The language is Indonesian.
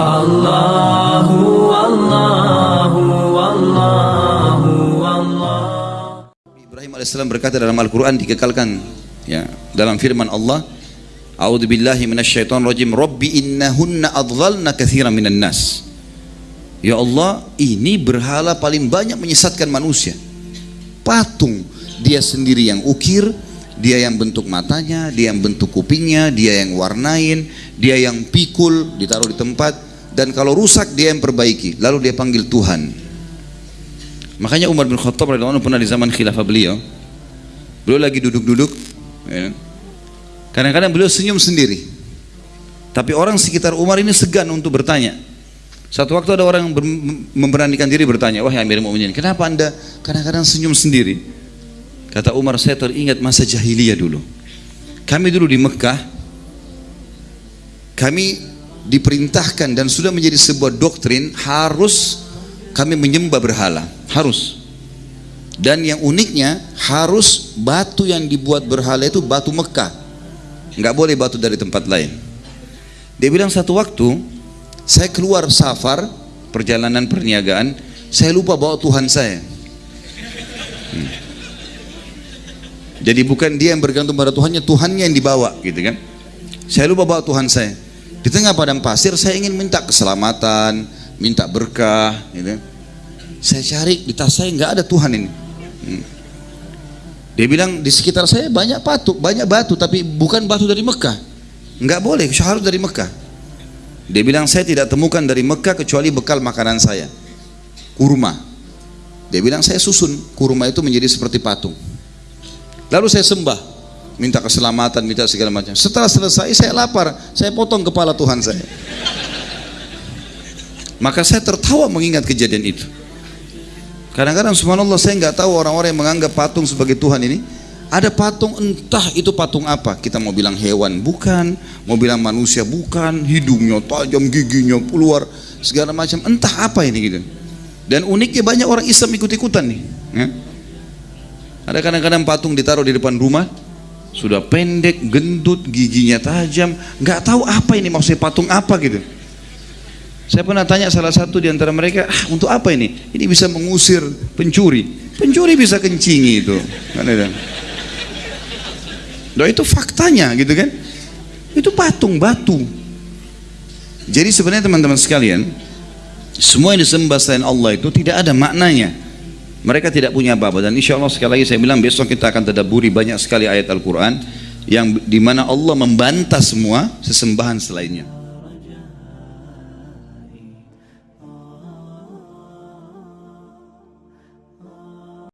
Allahu Allahu Allahu Allah Ibrahim alaihissalam berkata dalam Al-Quran dikekalkan ya dalam firman Allah A'udzu billahi minasyaitonir rajim. Rabbi innahunna adghalna katsiran minan nas. Ya Allah ini berhala paling banyak menyesatkan manusia. Patung dia sendiri yang ukir dia yang bentuk matanya, dia yang bentuk kupingnya, dia yang warnain, dia yang pikul, ditaruh di tempat, dan kalau rusak dia yang perbaiki, lalu dia panggil Tuhan. Makanya Umar bin Khattab radhiyallahu pernah di zaman khilafah beliau, beliau lagi duduk-duduk, ya. kadang-kadang beliau senyum sendiri, tapi orang sekitar Umar ini segan untuk bertanya. Satu waktu ada orang yang memberanikan diri bertanya, wahai Amir Mu'minin, kenapa anda kadang-kadang senyum sendiri? Kata Umar, saya teringat masa jahiliyah dulu. Kami dulu di Mekah, kami diperintahkan dan sudah menjadi sebuah doktrin harus kami menyembah berhala, harus. Dan yang uniknya harus batu yang dibuat berhala itu batu Mekah, nggak boleh batu dari tempat lain. Dia bilang satu waktu saya keluar safar perjalanan perniagaan, saya lupa bawa Tuhan saya. Hmm. Jadi bukan dia yang bergantung pada Tuhannya, Tuhannya yang dibawa gitu kan. Saya lupa bawa Tuhan saya. Di tengah padang pasir saya ingin minta keselamatan, minta berkah gitu. Saya cari di tas saya nggak ada Tuhan ini. Hmm. Dia bilang di sekitar saya banyak batu, banyak batu tapi bukan batu dari Mekah. Nggak boleh, harus dari Mekah. Dia bilang saya tidak temukan dari Mekah kecuali bekal makanan saya. Kurma. Dia bilang saya susun kurma itu menjadi seperti patung. Lalu saya sembah, minta keselamatan, minta segala macam. Setelah selesai saya lapar, saya potong kepala Tuhan saya. Maka saya tertawa mengingat kejadian itu. Kadang-kadang subhanallah saya nggak tahu orang-orang yang menganggap patung sebagai Tuhan ini ada patung entah itu patung apa kita mau bilang hewan bukan mau bilang manusia bukan hidungnya tajam giginya keluar segala macam entah apa ini gitu dan uniknya banyak orang Islam ikut-ikutan nih ya. Ada kadang-kadang patung ditaruh di depan rumah, sudah pendek, gendut, giginya tajam, nggak tahu apa ini maksudnya patung apa gitu. Saya pernah tanya salah satu di antara mereka, ah, untuk apa ini? Ini bisa mengusir pencuri. Pencuri bisa kencingi itu. Kan Doa itu faktanya gitu kan. Itu patung batu. Jadi sebenarnya teman-teman sekalian, semua yang disembah selain Allah itu tidak ada maknanya. Mereka tidak punya apa-apa dan insya Allah sekali lagi saya bilang besok kita akan tadaburi banyak sekali ayat Al-Quran yang di mana Allah membantah semua sesembahan selainnya.